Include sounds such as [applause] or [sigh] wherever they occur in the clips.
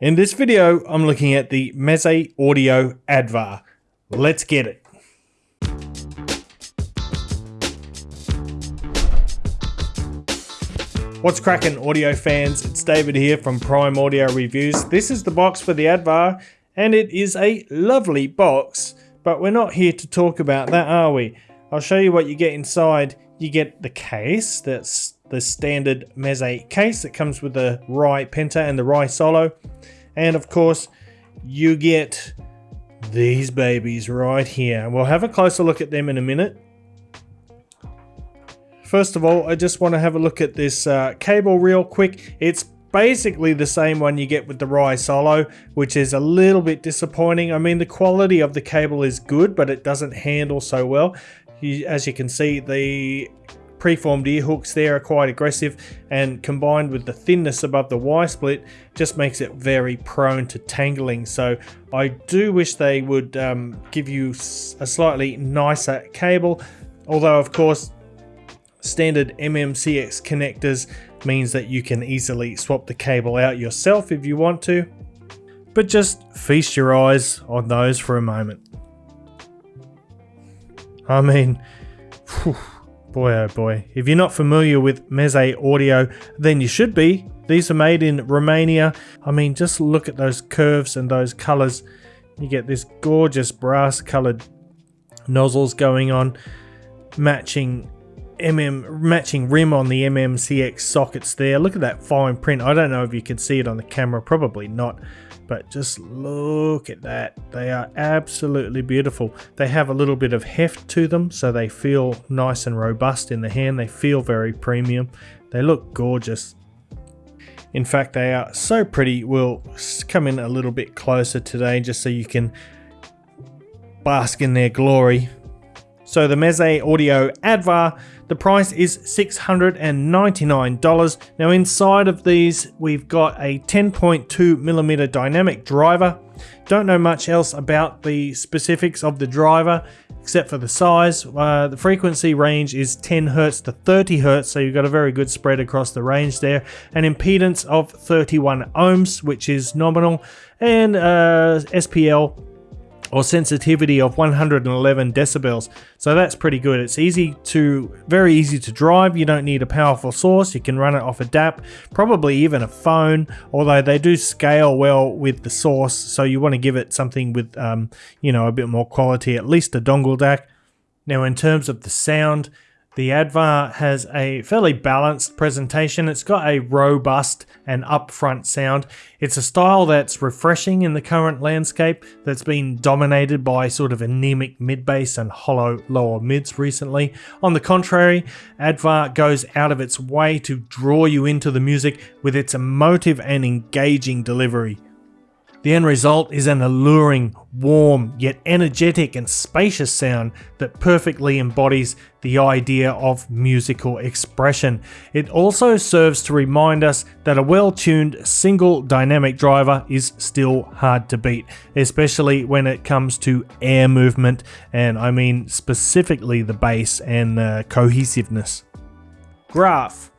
In this video, I'm looking at the Meze Audio Advar. Let's get it. What's cracking audio fans? It's David here from Prime Audio Reviews. This is the box for the Advar and it is a lovely box, but we're not here to talk about that, are we? I'll show you what you get inside. You get the case, that's the standard Meze case that comes with the Rai Penta and the Rai Solo. And of course, you get these babies right here. We'll have a closer look at them in a minute. First of all, I just want to have a look at this uh, cable real quick. It's basically the same one you get with the Rai Solo, which is a little bit disappointing. I mean, the quality of the cable is good, but it doesn't handle so well. As you can see, the preformed ear hooks there are quite aggressive and combined with the thinness above the Y split just makes it very prone to tangling so I do wish they would um, give you a slightly nicer cable although of course Standard MMCX connectors means that you can easily swap the cable out yourself if you want to, but just feast your eyes on those for a moment. I mean, whew, boy oh boy, if you're not familiar with Meze Audio, then you should be. These are made in Romania. I mean, just look at those curves and those colors. You get this gorgeous brass colored nozzles going on, matching MM matching rim on the MMCX sockets there. Look at that fine print. I don't know if you can see it on the camera, probably not, but just look at that. They are absolutely beautiful. They have a little bit of heft to them, so they feel nice and robust in the hand. They feel very premium. They look gorgeous. In fact, they are so pretty. We'll come in a little bit closer today just so you can bask in their glory. So the Meze Audio Advar the price is $699. Now inside of these, we've got a 10.2 millimeter dynamic driver. Don't know much else about the specifics of the driver except for the size. Uh, the frequency range is 10 Hz to 30 Hz, so you've got a very good spread across the range there. An impedance of 31 ohms, which is nominal, and uh, SPL or sensitivity of 111 decibels. So that's pretty good. It's easy to, very easy to drive. You don't need a powerful source. You can run it off a DAP, probably even a phone, although they do scale well with the source. So you want to give it something with, um, you know, a bit more quality, at least a dongle DAC. Now in terms of the sound, the Advar has a fairly balanced presentation. It's got a robust and upfront sound. It's a style that's refreshing in the current landscape that's been dominated by sort of anemic mid-bass and hollow lower mids recently. On the contrary, Advar goes out of its way to draw you into the music with its emotive and engaging delivery. The end result is an alluring, warm, yet energetic and spacious sound that perfectly embodies the idea of musical expression. It also serves to remind us that a well-tuned single dynamic driver is still hard to beat, especially when it comes to air movement and I mean specifically the bass and uh, cohesiveness. Graph.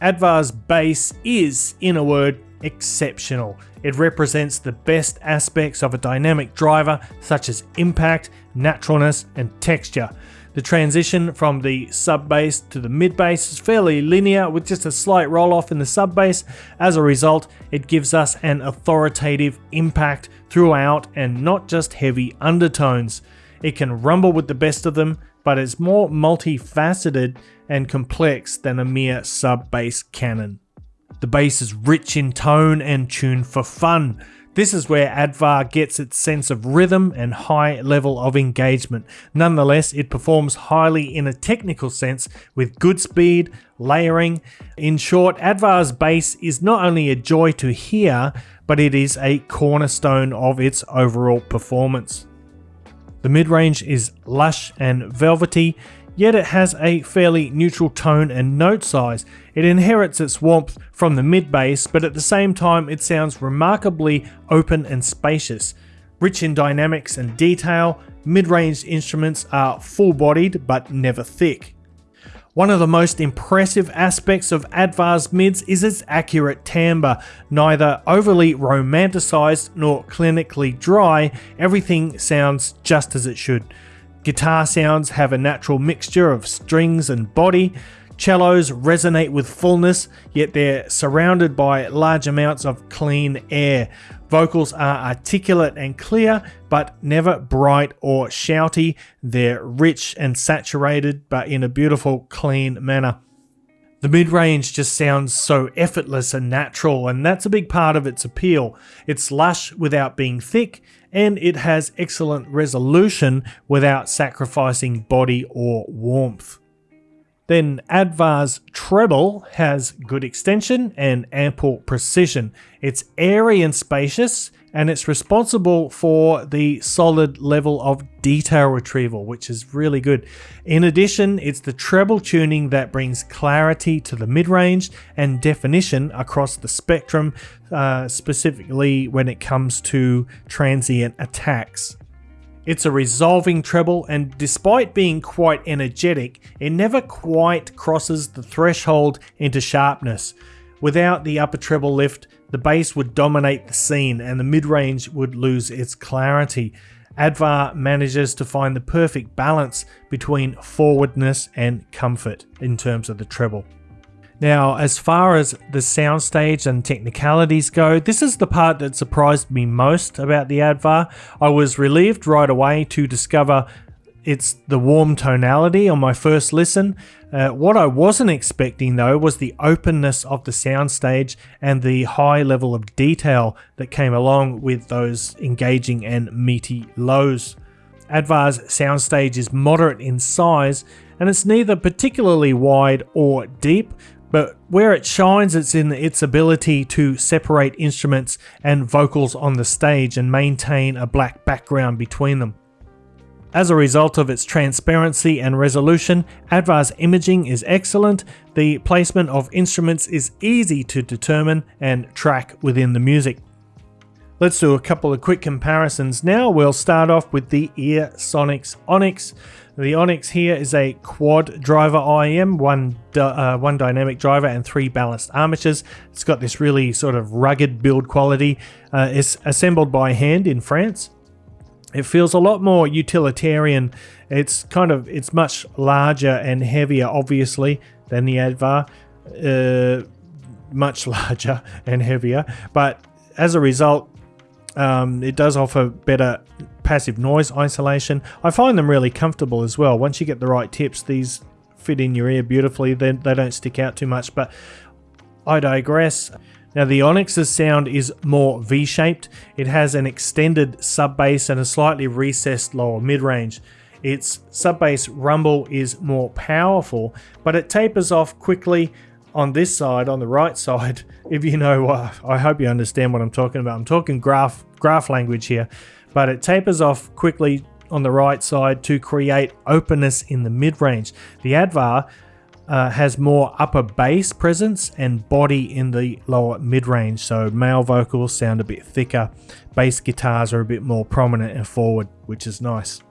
Advar's bass is, in a word, exceptional. It represents the best aspects of a dynamic driver such as impact, naturalness and texture. The transition from the sub bass to the mid bass is fairly linear with just a slight roll off in the sub bass. As a result, it gives us an authoritative impact throughout and not just heavy undertones. It can rumble with the best of them, but it's more multifaceted and complex than a mere sub bass cannon. The bass is rich in tone and tuned for fun. This is where Advar gets its sense of rhythm and high level of engagement. Nonetheless, it performs highly in a technical sense with good speed, layering. In short, Advar's bass is not only a joy to hear, but it is a cornerstone of its overall performance. The mid-range is lush and velvety, yet it has a fairly neutral tone and note size. It inherits its warmth from the mid bass, but at the same time it sounds remarkably open and spacious. Rich in dynamics and detail, mid-range instruments are full-bodied but never thick. One of the most impressive aspects of Advar's mids is its accurate timbre. Neither overly romanticised nor clinically dry, everything sounds just as it should. Guitar sounds have a natural mixture of strings and body. Cellos resonate with fullness, yet they're surrounded by large amounts of clean air. Vocals are articulate and clear, but never bright or shouty. They're rich and saturated, but in a beautiful, clean manner. The mid range just sounds so effortless and natural, and that's a big part of its appeal. It's lush without being thick, and it has excellent resolution without sacrificing body or warmth. Then Advar's treble has good extension and ample precision. It's airy and spacious, and it's responsible for the solid level of detail retrieval, which is really good. In addition, it's the treble tuning that brings clarity to the mid-range and definition across the spectrum, uh, specifically when it comes to transient attacks. It's a resolving treble, and despite being quite energetic, it never quite crosses the threshold into sharpness. Without the upper treble lift, the bass would dominate the scene and the mid-range would lose its clarity. Advar manages to find the perfect balance between forwardness and comfort in terms of the treble. Now, as far as the soundstage and technicalities go, this is the part that surprised me most about the Advar. I was relieved right away to discover it's the warm tonality on my first listen. Uh, what I wasn't expecting though was the openness of the soundstage and the high level of detail that came along with those engaging and meaty lows. Advar's soundstage is moderate in size and it's neither particularly wide or deep, but where it shines it's in its ability to separate instruments and vocals on the stage and maintain a black background between them. As a result of its transparency and resolution, Advar's imaging is excellent, the placement of instruments is easy to determine and track within the music. Let's do a couple of quick comparisons now. We'll start off with the Ear Sonics Onyx. The Onyx here is a quad driver IEM, one, uh, one dynamic driver and three balanced armatures. It's got this really sort of rugged build quality. Uh, it's assembled by hand in France. It feels a lot more utilitarian. It's kind of, it's much larger and heavier, obviously, than the Advar. Uh, much [laughs] larger and heavier, but as a result, um, it does offer better passive noise isolation. I find them really comfortable as well. Once you get the right tips, these fit in your ear beautifully. They, they don't stick out too much, but I digress. Now the Onyx's sound is more V-shaped. It has an extended sub bass and a slightly recessed lower mid-range. Its sub bass rumble is more powerful, but it tapers off quickly on this side, on the right [laughs] side, if you know, uh, I hope you understand what I'm talking about. I'm talking graph, graph language here, but it tapers off quickly on the right side to create openness in the mid-range. The Advar uh, has more upper bass presence and body in the lower mid-range, so male vocals sound a bit thicker, bass guitars are a bit more prominent and forward, which is nice.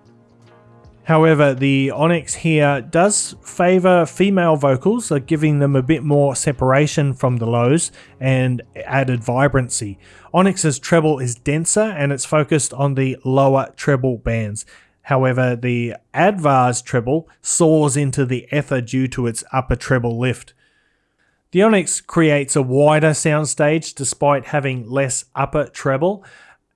However, the Onyx here does favour female vocals, so giving them a bit more separation from the lows and added vibrancy. Onyx's treble is denser and it's focused on the lower treble bands. However, the Advar's treble soars into the ether due to its upper treble lift. The Onyx creates a wider soundstage despite having less upper treble.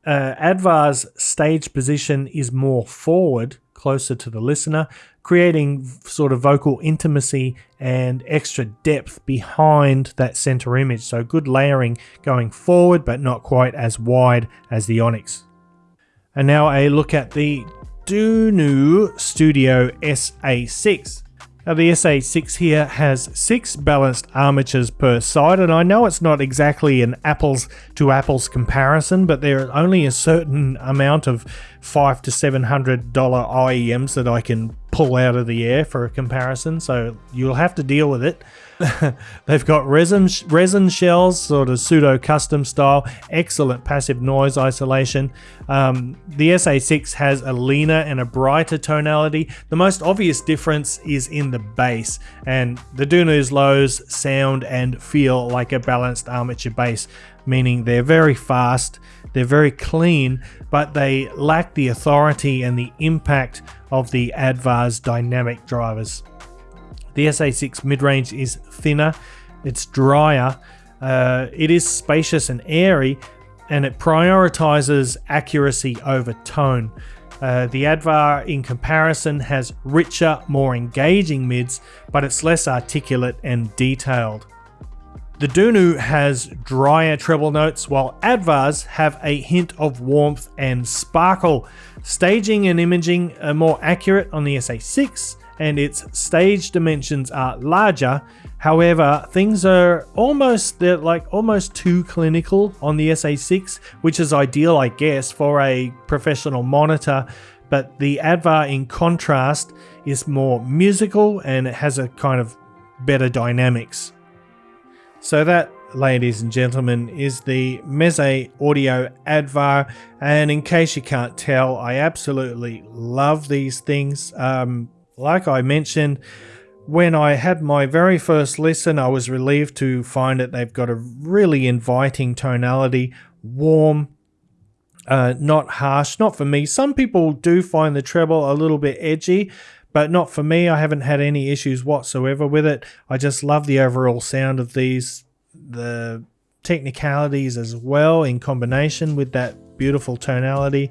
Uh, Advar's stage position is more forward closer to the listener, creating sort of vocal intimacy and extra depth behind that center image. So good layering going forward, but not quite as wide as the Onyx. And now a look at the Dunu Studio SA6. Now the SA6 here has six balanced armatures per side and I know it's not exactly an apples to apples comparison but there is only a certain amount of five to seven hundred dollar IEMs that I can pull out of the air for a comparison so you'll have to deal with it. [laughs] They've got resin, resin shells, sort of pseudo custom style, excellent passive noise isolation. Um, the SA6 has a leaner and a brighter tonality. The most obvious difference is in the bass, and the Dunu's lows sound and feel like a balanced armature bass, meaning they're very fast, they're very clean, but they lack the authority and the impact of the Advar's dynamic drivers. The SA6 mid-range is thinner, it's drier, uh, it is spacious and airy, and it prioritizes accuracy over tone. Uh, the Advar in comparison has richer, more engaging mids, but it's less articulate and detailed. The Dunu has drier treble notes, while Advars have a hint of warmth and sparkle. Staging and imaging are more accurate on the SA6, and its stage dimensions are larger. However, things are almost they're like almost too clinical on the SA6, which is ideal, I guess, for a professional monitor. But the Advar, in contrast, is more musical and it has a kind of better dynamics. So that, ladies and gentlemen, is the Meze Audio Advar. And in case you can't tell, I absolutely love these things. Um, like I mentioned, when I had my very first listen, I was relieved to find that they've got a really inviting tonality, warm, uh, not harsh, not for me. Some people do find the treble a little bit edgy, but not for me. I haven't had any issues whatsoever with it. I just love the overall sound of these, the technicalities as well in combination with that beautiful tonality.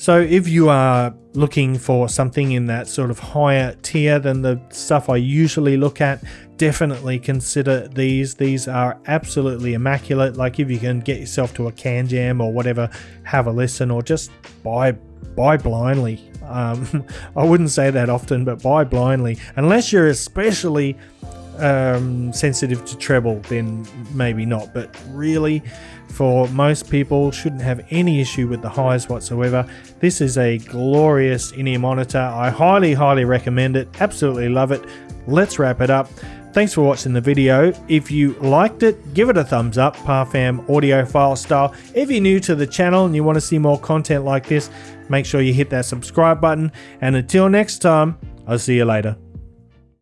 So if you are looking for something in that sort of higher tier than the stuff I usually look at, definitely consider these. These are absolutely immaculate. Like if you can get yourself to a CanJam or whatever, have a listen or just buy buy blindly. Um, [laughs] I wouldn't say that often, but buy blindly. Unless you're especially um, sensitive to treble, then maybe not. But really, for most people, shouldn't have any issue with the highs whatsoever. This is a glorious in-ear monitor. I highly, highly recommend it. Absolutely love it. Let's wrap it up. Thanks for watching the video. If you liked it, give it a thumbs up, Parfam audiophile style. If you're new to the channel and you want to see more content like this, make sure you hit that subscribe button. And until next time, I'll see you later.